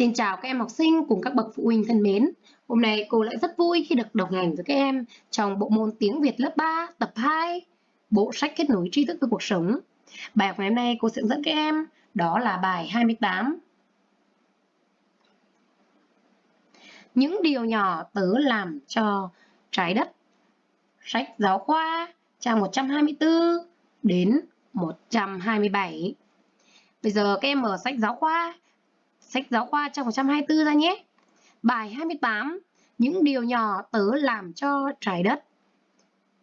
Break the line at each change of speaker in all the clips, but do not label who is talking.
Xin chào các em học sinh cùng các bậc phụ huynh thân mến. Hôm nay cô lại rất vui khi được đồng hành với các em trong bộ môn tiếng Việt lớp 3 tập 2, bộ sách kết nối tri thức với cuộc sống. Bài học ngày hôm nay cô sẽ dẫn các em đó là bài 28. Những điều nhỏ tớ làm cho trái đất. Sách giáo khoa trang 124 đến 127. Bây giờ các em mở sách giáo khoa sách giáo khoa trang 124 ra nhé. Bài 28, những điều nhỏ tớ làm cho trái đất.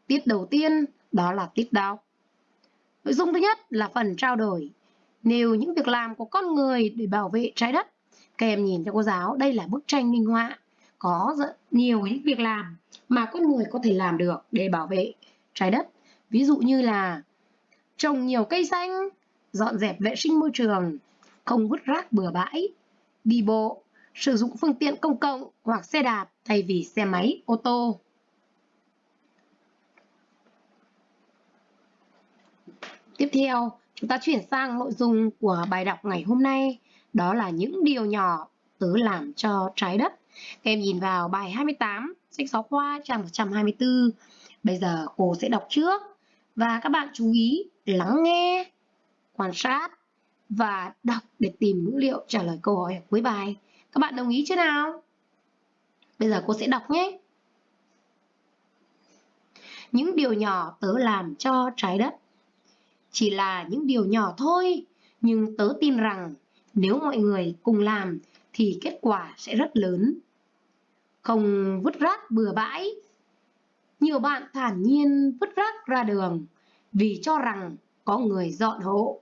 Tiết đầu tiên đó là tiết đọc. Nội dung thứ nhất là phần trao đổi. Nêu những việc làm của con người để bảo vệ trái đất. Các em nhìn cho cô giáo, đây là bức tranh minh họa. Có rất nhiều những việc làm mà con người có thể làm được để bảo vệ trái đất. Ví dụ như là trồng nhiều cây xanh, dọn dẹp vệ sinh môi trường, không vứt rác bừa bãi, đi bộ, sử dụng phương tiện công cộng hoặc xe đạp thay vì xe máy, ô tô. Tiếp theo, chúng ta chuyển sang nội dung của bài đọc ngày hôm nay, đó là những điều nhỏ tớ làm cho trái đất. Các em nhìn vào bài 28, sách giáo khoa trang 124. Bây giờ cô sẽ đọc trước và các bạn chú ý lắng nghe, quan sát và đọc để tìm ngữ liệu trả lời câu hỏi ở cuối bài. Các bạn đồng ý chưa nào? Bây giờ cô sẽ đọc nhé. Những điều nhỏ tớ làm cho trái đất. Chỉ là những điều nhỏ thôi, nhưng tớ tin rằng nếu mọi người cùng làm thì kết quả sẽ rất lớn. Không vứt rác bừa bãi. Nhiều bạn thản nhiên vứt rác ra đường vì cho rằng có người dọn hộ.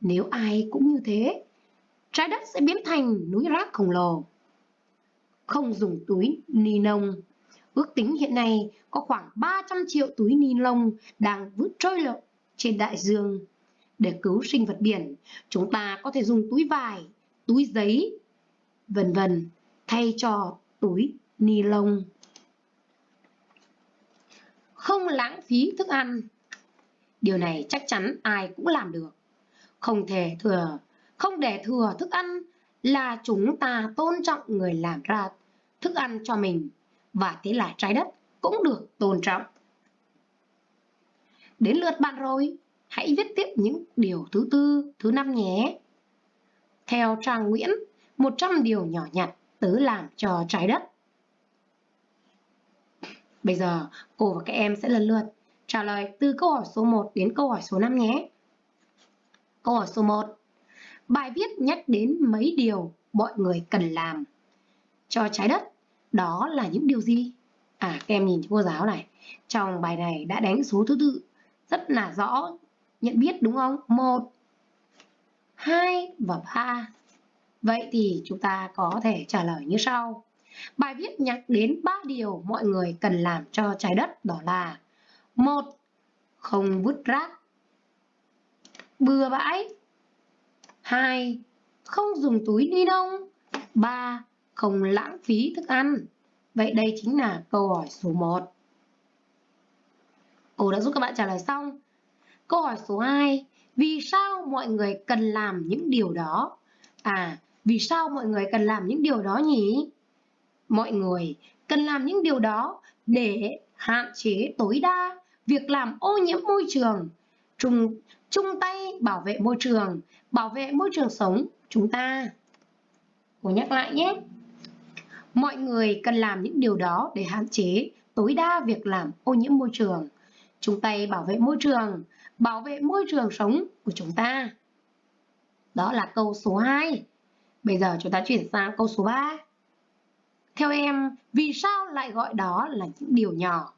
Nếu ai cũng như thế, trái đất sẽ biến thành núi rác khổng lồ. Không dùng túi ni lông. Ước tính hiện nay có khoảng 300 triệu túi ni lông đang vứt trôi lợn trên đại dương. Để cứu sinh vật biển, chúng ta có thể dùng túi vải, túi giấy, vân vân thay cho túi ni lông. Không lãng phí thức ăn. Điều này chắc chắn ai cũng làm được không thể thừa, không để thừa thức ăn là chúng ta tôn trọng người làm ra thức ăn cho mình và thế là trái đất cũng được tôn trọng. Đến lượt bạn rồi, hãy viết tiếp những điều thứ tư, thứ năm nhé. Theo Trang Nguyễn, 100 điều nhỏ nhặt tớ làm cho trái đất. Bây giờ cô và các em sẽ lần lượt trả lời từ câu hỏi số 1 đến câu hỏi số 5 nhé. Câu hỏi số 1. Bài viết nhắc đến mấy điều mọi người cần làm cho trái đất. Đó là những điều gì? À, các em nhìn cho cô giáo này. Trong bài này đã đánh số thứ tự rất là rõ nhận biết đúng không? 1, 2 và 3. Vậy thì chúng ta có thể trả lời như sau. Bài viết nhắc đến 3 điều mọi người cần làm cho trái đất đó là một Không vứt rác bừa bãi. 2. Không dùng túi ni lông. 3. Không lãng phí thức ăn. Vậy đây chính là câu hỏi số 1. Cô đã giúp các bạn trả lời xong. Câu hỏi số 2. Vì sao mọi người cần làm những điều đó? À, vì sao mọi người cần làm những điều đó nhỉ? Mọi người cần làm những điều đó để hạn chế tối đa việc làm ô nhiễm môi trường, chung, chung tay bảo vệ môi trường, bảo vệ môi trường sống chúng ta. Cô nhắc lại nhé. Mọi người cần làm những điều đó để hạn chế tối đa việc làm ô nhiễm môi trường, chung tay bảo vệ môi trường, bảo vệ môi trường sống của chúng ta. Đó là câu số 2. Bây giờ chúng ta chuyển sang câu số 3. Theo em, vì sao lại gọi đó là những điều nhỏ?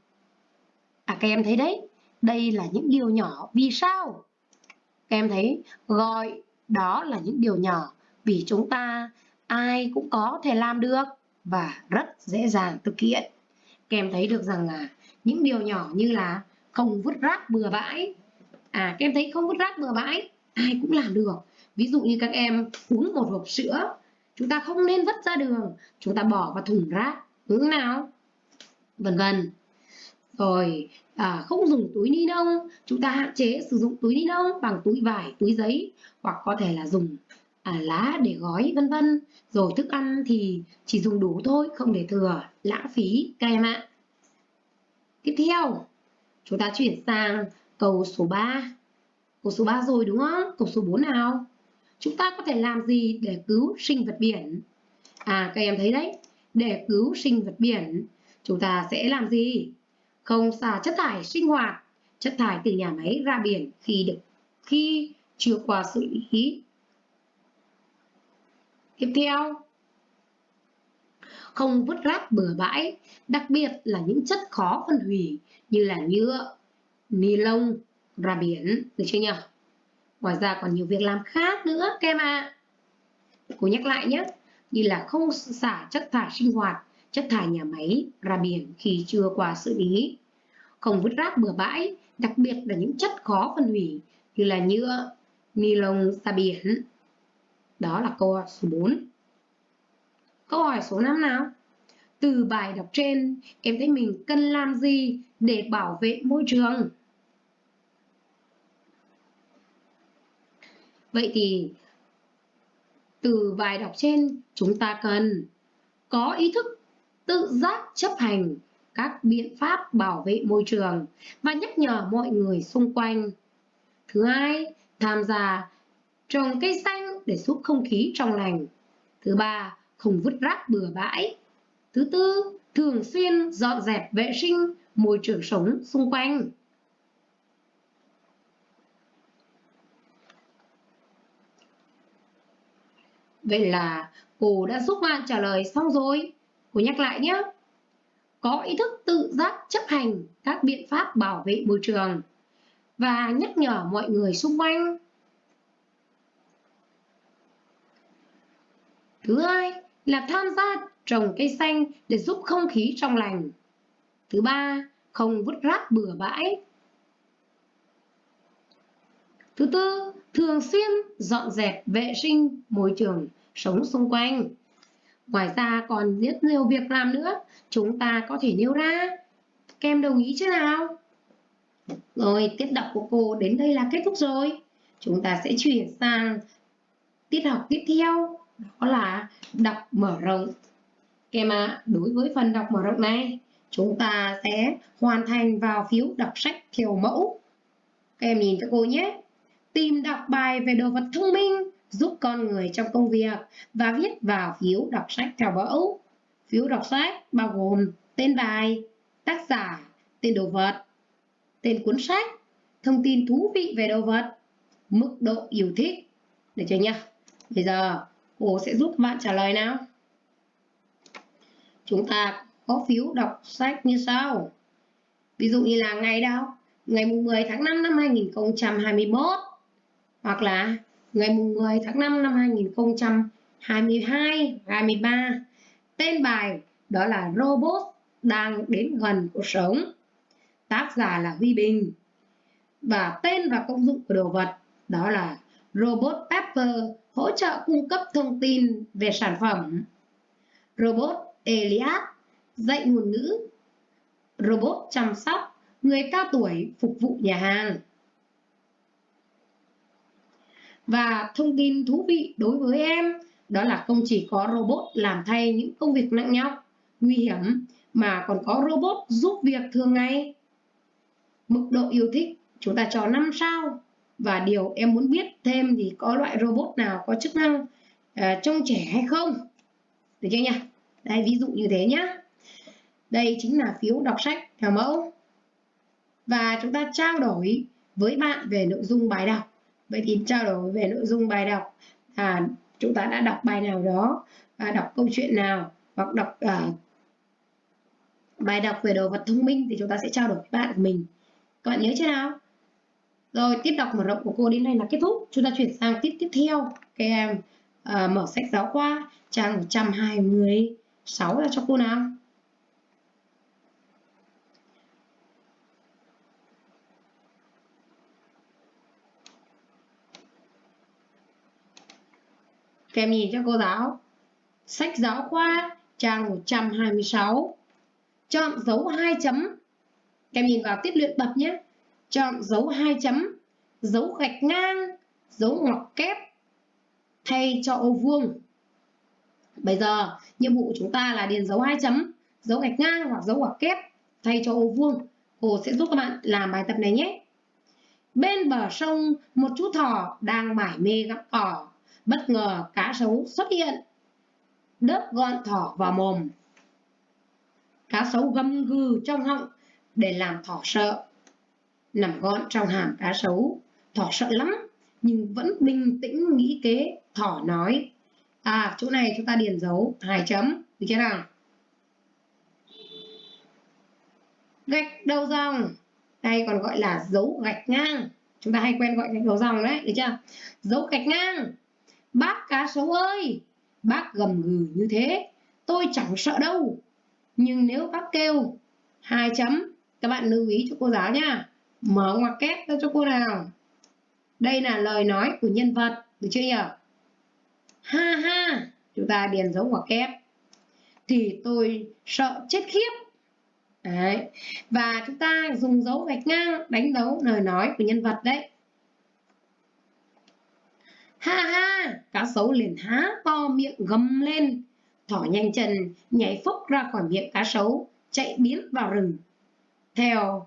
À các em thấy đấy, đây là những điều nhỏ vì sao? Các em thấy gọi đó là những điều nhỏ vì chúng ta ai cũng có thể làm được và rất dễ dàng thực hiện. Các em thấy được rằng là những điều nhỏ như là không vứt rác bừa bãi. À các em thấy không vứt rác bừa bãi ai cũng làm được. Ví dụ như các em uống một hộp sữa, chúng ta không nên vứt ra đường, chúng ta bỏ vào thùng rác. Hướng nào? Vân vân rồi à, không dùng túi ni lông chúng ta hạn chế sử dụng túi ni lông bằng túi vải túi giấy hoặc có thể là dùng à, lá để gói vân vân. Rồi thức ăn thì chỉ dùng đủ thôi, không để thừa, lãng phí các em ạ. Tiếp theo, chúng ta chuyển sang câu số 3. Câu số 3 rồi đúng không? Câu số 4 nào? Chúng ta có thể làm gì để cứu sinh vật biển? À các em thấy đấy, để cứu sinh vật biển, chúng ta sẽ làm gì? Không xả chất thải sinh hoạt, chất thải từ nhà máy ra biển khi được khi chưa qua xử lý. Tiếp theo, không vứt rác bừa bãi, đặc biệt là những chất khó phân hủy như là nhựa, ni lông ra biển, được chưa nhỉ? Ngoài ra còn nhiều việc làm khác nữa các em ạ. À. Cô nhắc lại nhé, như là không xả chất thải sinh hoạt, chất thải nhà máy ra biển khi chưa qua xử lý. Không vứt rác bừa bãi, đặc biệt là những chất khó phân hủy như là nhựa, ni lông ra biển. Đó là câu hỏi số 4. Câu hỏi số 5 nào? Từ bài đọc trên, em thấy mình cần làm gì để bảo vệ môi trường? Vậy thì từ bài đọc trên chúng ta cần có ý thức tự giác chấp hành các biện pháp bảo vệ môi trường và nhắc nhở mọi người xung quanh. Thứ hai, tham gia trồng cây xanh để giúp không khí trong lành. Thứ ba, không vứt rác bừa bãi. Thứ tư, thường xuyên dọn dẹp vệ sinh môi trường sống xung quanh. Vậy là cô đã giúp bạn trả lời xong rồi. Cô nhắc lại nhé. Có ý thức tự giác chấp hành các biện pháp bảo vệ môi trường và nhắc nhở mọi người xung quanh. Thứ hai là tham gia trồng cây xanh để giúp không khí trong lành. Thứ ba, không vứt rác bừa bãi. Thứ tư, thường xuyên dọn dẹp vệ sinh môi trường sống xung quanh. Ngoài ra còn rất nhiều việc làm nữa, chúng ta có thể nêu ra. Các em đồng ý chứ nào? Rồi, tiết đọc của cô đến đây là kết thúc rồi. Chúng ta sẽ chuyển sang tiết học tiếp theo, đó là đọc mở rộng. Các em ạ, đối với phần đọc mở rộng này, chúng ta sẽ hoàn thành vào phiếu đọc sách kiểu mẫu. Các em nhìn cho cô nhé. Tìm đọc bài về đồ vật thông minh giúp con người trong công việc và viết vào phiếu đọc sách theo mẫu. Phiếu đọc sách bao gồm tên bài, tác giả, tên đồ vật, tên cuốn sách, thông tin thú vị về đồ vật, mức độ yêu thích. Được chưa nhá? Bây giờ cô sẽ giúp bạn trả lời nào. Chúng ta có phiếu đọc sách như sau. Ví dụ như là ngày đâu? Ngày 10 tháng 5 năm 2021 hoặc là ngày 10 tháng 5 năm 2022 23 tên bài đó là robot đang đến gần cuộc sống. Tác giả là Huy Bình. Và tên và công dụng của đồ vật đó là robot Pepper, hỗ trợ cung cấp thông tin về sản phẩm. Robot Elias, dạy ngôn ngữ. Robot chăm sóc người cao tuổi phục vụ nhà hàng và thông tin thú vị đối với em đó là không chỉ có robot làm thay những công việc nặng nhọc, nguy hiểm mà còn có robot giúp việc thường ngày. Mức độ yêu thích chúng ta cho 5 sao và điều em muốn biết thêm thì có loại robot nào có chức năng uh, trông trẻ hay không. Được chưa nhỉ? Đây ví dụ như thế nhá. Đây chính là phiếu đọc sách theo mẫu. Và chúng ta trao đổi với bạn về nội dung bài đọc vậy thì trao đổi về nội dung bài đọc. À, chúng ta đã đọc bài nào đó à, đọc câu chuyện nào hoặc đọc à, bài đọc về đồ vật thông minh thì chúng ta sẽ trao đổi với bạn của mình. Các bạn nhớ chưa nào? Rồi tiếp đọc mở rộng của cô đến đây là kết thúc. Chúng ta chuyển sang tiết tiếp theo. Các em à, à, mở sách giáo khoa trang 126 là cho cô nào? Kem nhìn cho cô giáo. Sách giáo khoa trang 126. Chọn dấu hai chấm. kem nhìn vào tiết luyện tập nhé. Chọn dấu hai chấm, dấu gạch ngang, dấu ngoặc kép. thay cho ô vuông. Bây giờ, nhiệm vụ của chúng ta là điền dấu hai chấm, dấu gạch ngang hoặc dấu ngoặc kép thay cho ô vuông. Cô sẽ giúp các bạn làm bài tập này nhé. Bên bờ sông, một chú thỏ đang mải mê gặm cỏ. Bất ngờ cá sấu xuất hiện. Đớp gọn thỏ vào mồm. Cá sấu gầm gừ trong họng để làm thỏ sợ. Nằm gọn trong hàm cá sấu, thỏ sợ lắm nhưng vẫn bình tĩnh nghĩ kế. Thỏ nói, à chỗ này chúng ta điền dấu hai chấm, được chưa nào? Gạch đầu dòng, đây còn gọi là dấu gạch ngang. Chúng ta hay quen gọi gạch đầu dòng đấy, được chưa? Dấu gạch ngang. Bác cá sấu ơi, bác gầm gừ như thế, tôi chẳng sợ đâu. Nhưng nếu bác kêu hai chấm, các bạn lưu ý cho cô giáo nha. Mở ngoặc kép ra cho cô nào. Đây là lời nói của nhân vật, được chưa nhỉ? Ha ha, chúng ta điền dấu ngoặc kép. Thì tôi sợ chết khiếp. Đấy. Và chúng ta dùng dấu gạch ngang đánh dấu lời nói của nhân vật đấy. Ha ha, cá sấu liền há to miệng gầm lên. Thỏ nhanh chân nhảy phúc ra khỏi miệng cá sấu, chạy biến vào rừng. Theo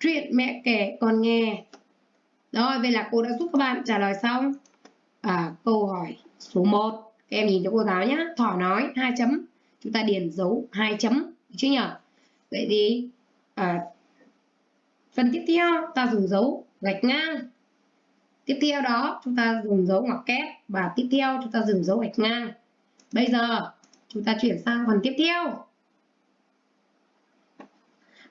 chuyện mẹ kể con nghe. Rồi, vậy là cô đã giúp các bạn trả lời xong à, câu hỏi số 1. Các em nhìn cho cô giáo nhé. Thỏ nói hai chấm. Chúng ta điền dấu hai chấm. Chứ nhỉ? Vậy thì à, phần tiếp theo ta dùng dấu gạch ngang. Tiếp theo đó chúng ta dùng dấu ngoặc kép và tiếp theo chúng ta dùng dấu gạch ngang. Bây giờ chúng ta chuyển sang phần tiếp theo.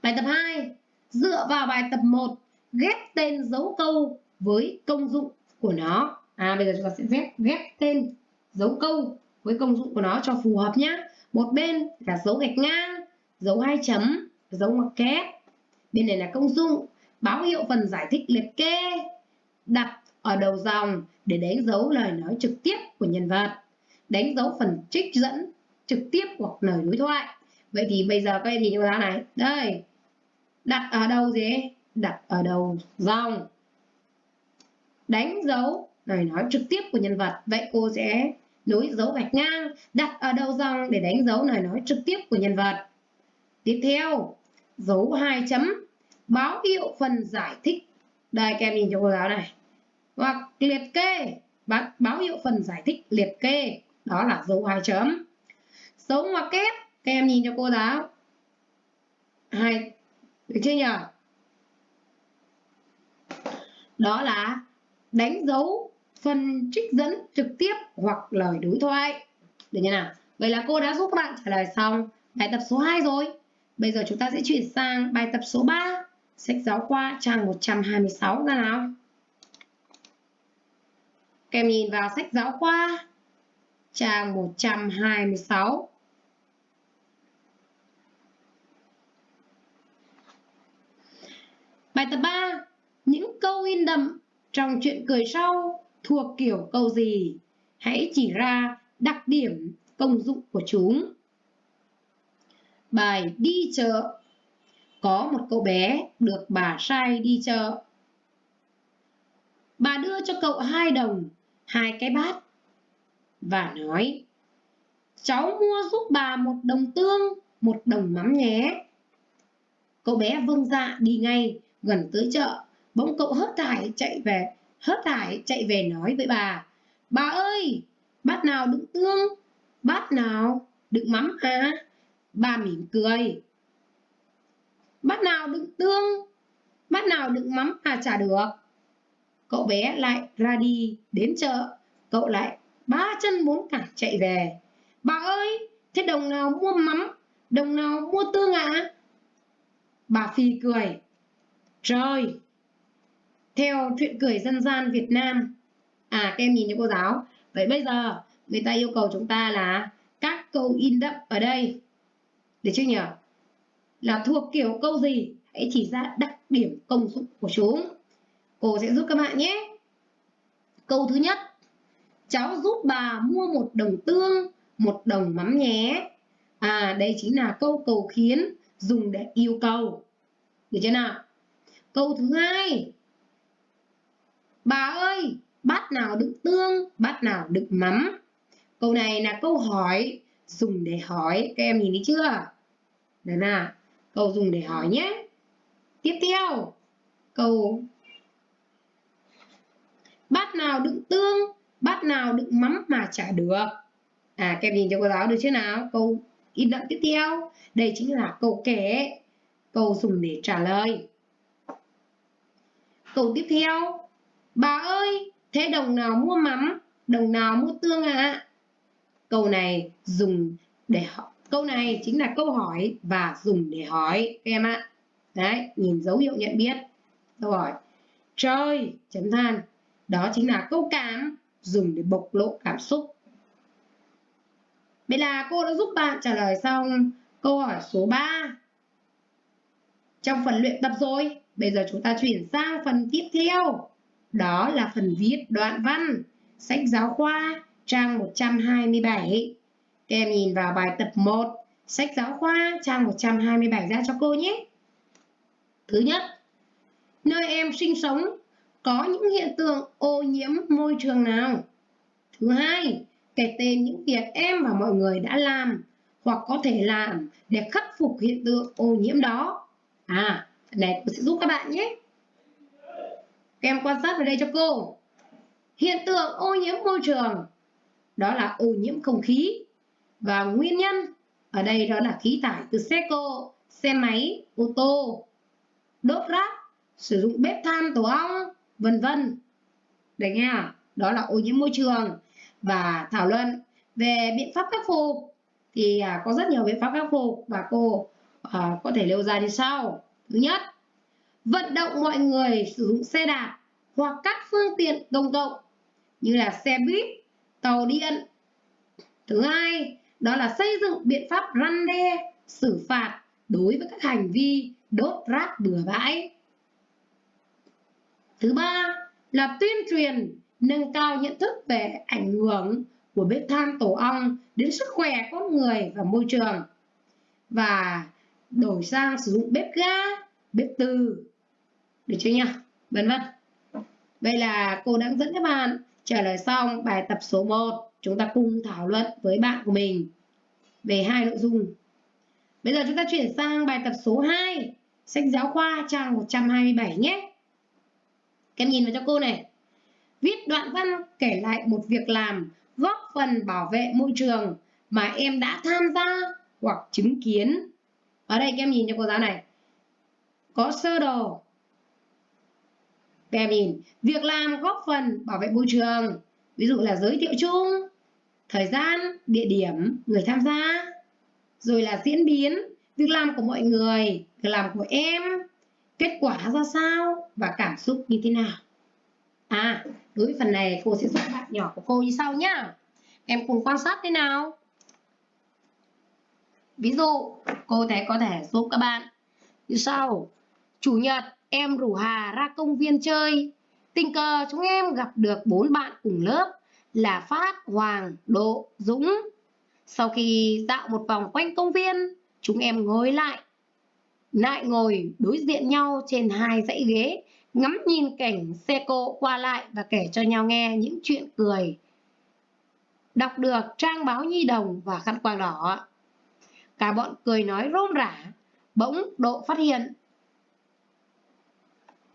Bài tập 2. Dựa vào bài tập 1, ghép tên dấu câu với công dụng của nó. À bây giờ chúng ta sẽ ghép ghép tên dấu câu với công dụng của nó cho phù hợp nhé. Một bên là dấu gạch ngang, dấu hai chấm, dấu ngoặc kép. Bên này là công dụng, báo hiệu phần giải thích liệt kê, đặt ở đầu dòng để đánh dấu lời nói trực tiếp của nhân vật, đánh dấu phần trích dẫn trực tiếp hoặc lời đối thoại. Vậy thì bây giờ các em nhìn cho ra này, đây, đặt ở đâu gì? Đặt ở đầu dòng, đánh dấu lời nói trực tiếp của nhân vật. Vậy cô sẽ nối dấu gạch ngang, đặt ở đầu dòng để đánh dấu lời nói trực tiếp của nhân vật. Tiếp theo, dấu hai chấm, báo hiệu phần giải thích. Đây các em nhìn cho cô giáo này. Hoặc liệt kê, báo hiệu phần giải thích liệt kê, đó là dấu hai chấm. Dấu ngoặc kép, các em nhìn cho cô giáo. Hai, được chưa nhỉ? Đó là đánh dấu phần trích dẫn trực tiếp hoặc lời đối thoại. Được như nào? Vậy là cô đã giúp các bạn trả lời xong bài tập số 2 rồi. Bây giờ chúng ta sẽ chuyển sang bài tập số 3. Sách giáo khoa trang 126 ra nào. Các em nhìn vào sách giáo khoa trang 126. Bài tập 3. Những câu in đậm trong chuyện cười sau thuộc kiểu câu gì? Hãy chỉ ra đặc điểm công dụng của chúng. Bài đi chợ Có một cậu bé được bà sai đi chợ. Bà đưa cho cậu hai đồng, hai cái bát và nói Cháu mua giúp bà một đồng tương, một đồng mắm nhé. Cậu bé vâng dạ đi ngay, gần tới chợ, bỗng cậu hớt hải chạy về, hớt hải chạy về nói với bà Bà ơi, bát nào đựng tương, bát nào đựng mắm à? Bà mỉm cười. Bát nào đựng tương, bát nào đựng mắm à chả được. Cậu bé lại ra đi đến chợ, cậu lại ba chân bốn cẳng chạy về. Bà ơi, thế đồng nào mua mắm, đồng nào mua tương ạ? À? Bà Phi cười. Trời! Theo chuyện cười dân gian Việt Nam. À, các em nhìn như cô giáo. Vậy bây giờ, người ta yêu cầu chúng ta là các câu in đậm ở đây. Được chưa nhỉ? Là thuộc kiểu câu gì? Hãy chỉ ra đặc điểm công dụng của chúng. Cô sẽ giúp các bạn nhé. Câu thứ nhất. Cháu giúp bà mua một đồng tương, một đồng mắm nhé. À, đây chính là câu cầu khiến dùng để yêu cầu. Được chưa nào? Câu thứ hai. Bà ơi, bát nào đựng tương, bát nào đựng mắm. Câu này là câu hỏi dùng để hỏi, các em nhìn thấy chưa? Đấy là câu dùng để hỏi nhé. Tiếp theo, câu bát nào đựng tương, bát nào đựng mắm mà chả được. À, các em nhìn cho cô giáo được chưa nào? Câu in đậm tiếp theo, đây chính là câu kể, câu dùng để trả lời. Câu tiếp theo, bà ơi, thế đồng nào mua mắm, đồng nào mua tương ạ? À? Câu này dùng để câu này chính là câu hỏi và dùng để hỏi các em ạ. Đấy, nhìn dấu hiệu nhận biết. Câu hỏi, trời, chấm than. Đó chính là câu cảm dùng để bộc lộ cảm xúc. Vậy là cô đã giúp bạn trả lời xong câu hỏi số 3 trong phần luyện tập rồi. Bây giờ chúng ta chuyển sang phần tiếp theo. Đó là phần viết đoạn văn. Sách giáo khoa trang 127. Các em nhìn vào bài tập 1, sách giáo khoa trang 127 ra cho cô nhé. Thứ nhất, nơi em sinh sống có những hiện tượng ô nhiễm môi trường nào? Thứ hai, kể tên những việc em và mọi người đã làm hoặc có thể làm để khắc phục hiện tượng ô nhiễm đó. À, này tôi sẽ giúp các bạn nhé. Các em quan sát vào đây cho cô. Hiện tượng ô nhiễm môi trường đó là ô nhiễm không khí và nguyên nhân ở đây đó là khí thải từ xe cộ, xe máy, ô tô, đốt rác, sử dụng bếp than tổ ong, vân vân. Đấy nghe Đó là ô nhiễm môi trường và thảo luận về biện pháp khắc phục thì à, có rất nhiều biện pháp khắc phục và cô à, có thể nêu ra như sau. Thứ nhất, vận động mọi người sử dụng xe đạp hoặc các phương tiện công cộng như là xe buýt, tàu điện. Thứ hai, đó là xây dựng biện pháp răn đe, xử phạt đối với các hành vi đốt rác bừa bãi. Thứ ba là tuyên truyền nâng cao nhận thức về ảnh hưởng của bếp than tổ ong đến sức khỏe con người và môi trường và đổi sang sử dụng bếp ga, bếp từ được chưa nhỉ? Vân vân. Vậy là cô đã dẫn các bạn trả lời xong bài tập số 1. Chúng ta cùng thảo luận với bạn của mình về hai nội dung. Bây giờ chúng ta chuyển sang bài tập số 2, sách giáo khoa trang 127 nhé. Các em nhìn vào cho cô này. Viết đoạn văn kể lại một việc làm góp phần bảo vệ môi trường mà em đã tham gia hoặc chứng kiến. Ở đây các em nhìn cho cô giáo này. Có sơ đồ. Các em nhìn, việc làm góp phần bảo vệ môi trường. Ví dụ là giới thiệu chung, thời gian, địa điểm, người tham gia. Rồi là diễn biến, việc làm của mọi người, việc làm của em, kết quả ra sao và cảm xúc như thế nào. À, đối với phần này cô sẽ giúp bạn nhỏ của cô như sau nhá. Em cùng quan sát thế nào. Ví dụ, cô thấy có thể giúp các bạn như sau. Chủ nhật, em rủ Hà ra công viên chơi. Tình cờ chúng em gặp được bốn bạn cùng lớp là Phát, Hoàng, Độ, Dũng. Sau khi dạo một vòng quanh công viên, chúng em ngồi lại. Lại ngồi đối diện nhau trên hai dãy ghế ngắm nhìn cảnh xe cộ qua lại và kể cho nhau nghe những chuyện cười. Đọc được trang báo nhi đồng và khăn quàng đỏ. Cả bọn cười nói rôm rả, bỗng độ phát hiện.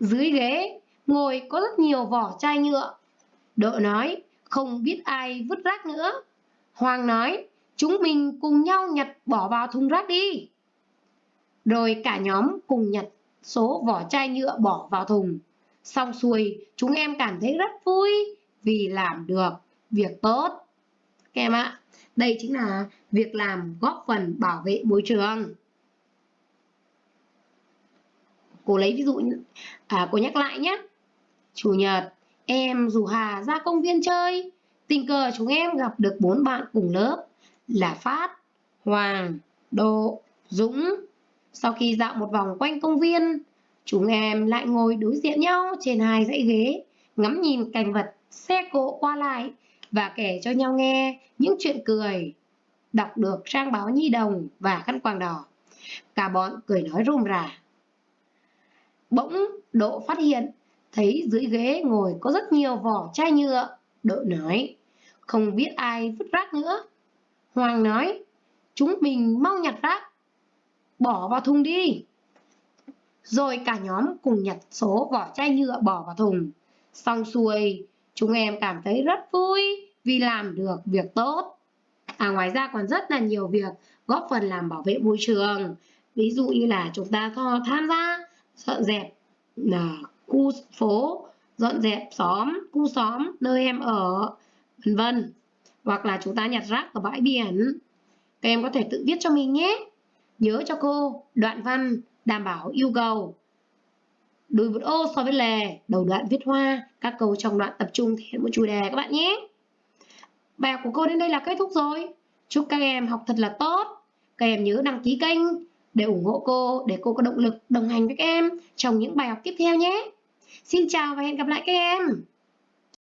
Dưới ghế, ngồi có rất nhiều vỏ chai nhựa. Độ nói, không biết ai vứt rác nữa. Hoàng nói, chúng mình cùng nhau nhặt bỏ vào thùng rác đi. Rồi cả nhóm cùng nhặt số vỏ chai nhựa bỏ vào thùng. Xong xuôi, chúng em cảm thấy rất vui vì làm được việc tốt. Các em ạ, đây chính là việc làm góp phần bảo vệ môi trường. Cô lấy ví dụ, à, cô nhắc lại nhé. Chủ nhật, em rủ Hà ra công viên chơi. Tình cờ chúng em gặp được bốn bạn cùng lớp là Phát, Hoàng, Độ, Dũng sau khi dạo một vòng quanh công viên, chúng em lại ngồi đối diện nhau trên hai dãy ghế, ngắm nhìn cảnh vật, xe cộ qua lại và kể cho nhau nghe những chuyện cười. Đọc được trang báo nhi đồng và khăn quàng đỏ. Cả bọn cười nói rôm rả. Bỗng Độ phát hiện thấy dưới ghế ngồi có rất nhiều vỏ chai nhựa. độ nói, không biết ai vứt rác nữa. Hoàng nói, chúng mình mau nhặt rác, bỏ vào thùng đi. Rồi cả nhóm cùng nhặt số vỏ chai nhựa bỏ vào thùng. Xong xuôi, chúng em cảm thấy rất vui vì làm được việc tốt. À ngoài ra còn rất là nhiều việc góp phần làm bảo vệ môi trường. Ví dụ như là chúng ta tham gia dọn dẹp là khu phố, dọn dẹp xóm, khu xóm nơi em ở, vân vân. Hoặc là chúng ta nhặt rác ở bãi biển. Các em có thể tự viết cho mình nhé. Nhớ cho cô đoạn văn đảm bảo yêu cầu. Đùi một ô so với lề, đầu đoạn viết hoa, các câu trong đoạn tập trung thể hiện một chủ đề các bạn nhé. Bài học của cô đến đây là kết thúc rồi. Chúc các em học thật là tốt. Các em nhớ đăng ký kênh để ủng hộ cô, để cô có động lực đồng hành với các em trong những bài học tiếp theo nhé. Xin chào và hẹn gặp lại các em.